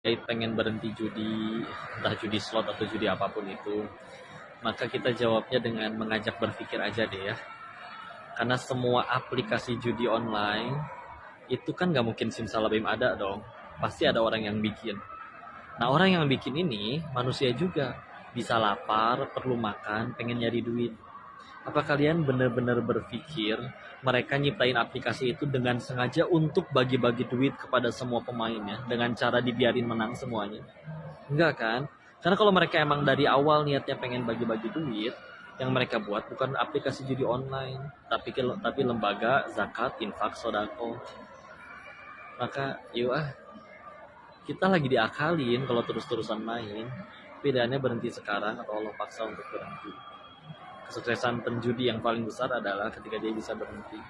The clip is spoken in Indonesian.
pengen berhenti judi, entah judi slot atau judi apa pun itu, maka kita jawabnya dengan mengajak berpikir aja deh ya. Karena semua aplikasi judi online itu kan nggak mungkin simsalabim ada dong. Pasti ada orang yang bikin. Nah orang yang bikin ini manusia juga. Bisa lapar, perlu makan, pengen nyari duit. Apa kalian benar-benar berpikir mereka nyiptain aplikasi itu dengan sengaja untuk bagi-bagi duit kepada semua pemainnya dengan cara dibiarin menang semuanya? Enggak kan? Karena kalau mereka emang dari awal niatnya pengen bagi-bagi duit, yang mereka buat bukan aplikasi judi online, tapi tapi lembaga zakat, infak, sodako. Maka yuk ah, kita lagi diakalin kalau terus-terusan main. Bedanya berhenti sekarang atau Allah paksa untuk berhenti kesuksesan penjudi yang paling besar adalah ketika dia bisa berhenti